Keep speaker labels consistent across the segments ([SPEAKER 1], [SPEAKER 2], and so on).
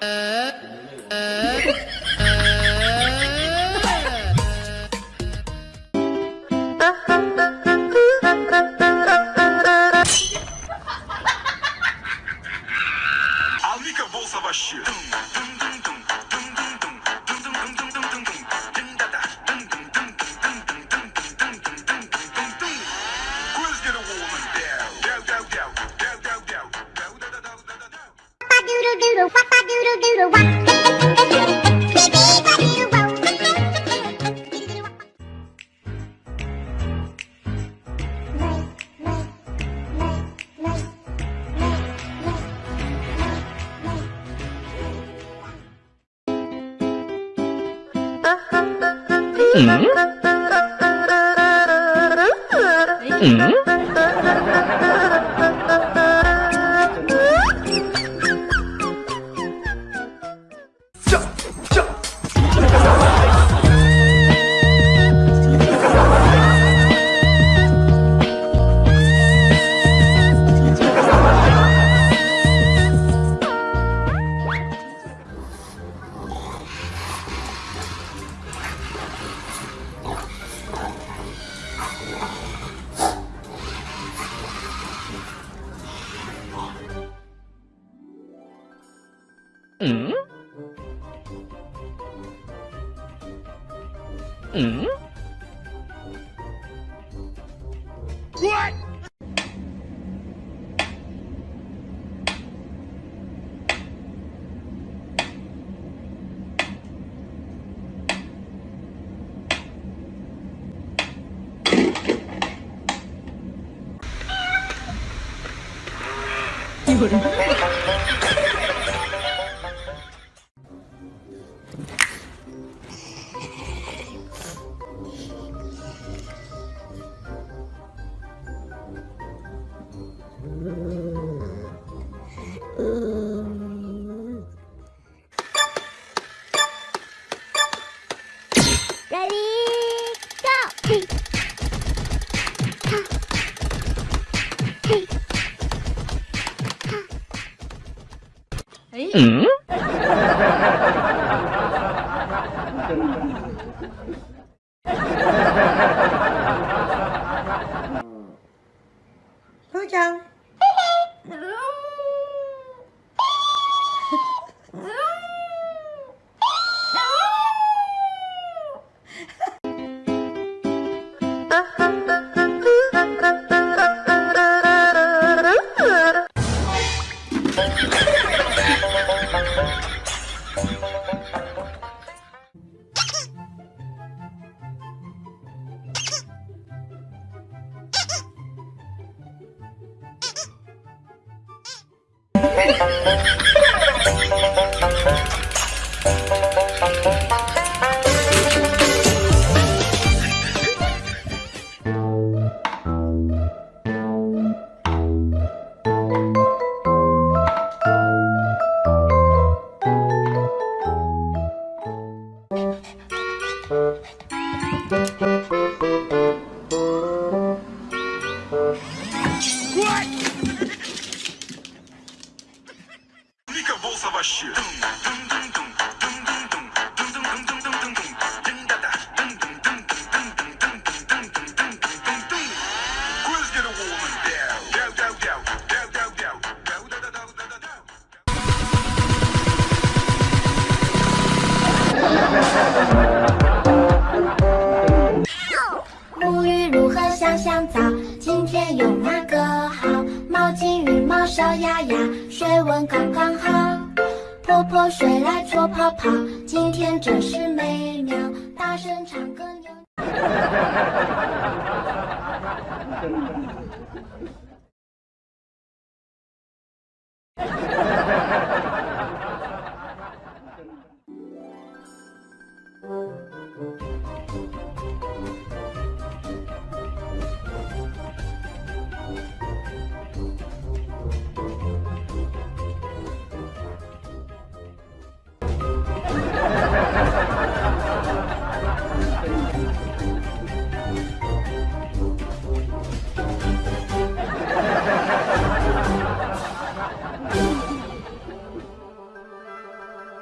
[SPEAKER 1] 呃呃。Mm? Mm? 응? 응? What? 이거를
[SPEAKER 2] Ready, go!
[SPEAKER 1] Ừ. Hey. Ha. Hey. Ha. Ấy. Ừ. Thôi chào. Thank. Aplica bolsa baixinha.
[SPEAKER 2] 沐浴如何香香皂？今天用哪个好？毛巾与毛刷丫丫，水温刚刚好。泼泼水来搓泡泡，今天真是美妙。大声唱歌扭扭腰。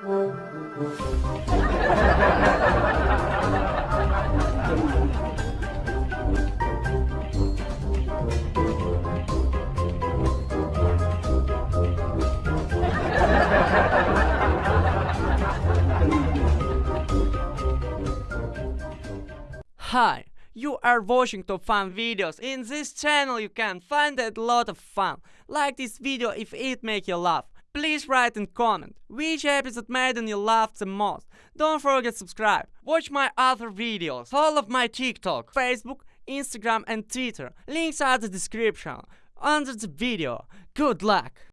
[SPEAKER 3] Hi, you are watching top fun videos. In this channel you can find a lot of fun. Like this video if it make you laugh. Please write and comment which episode made you laugh the most. Don't forget subscribe. Watch my other videos. all of my TikTok, Facebook, Instagram and Twitter. Links are the description under the video. Good luck!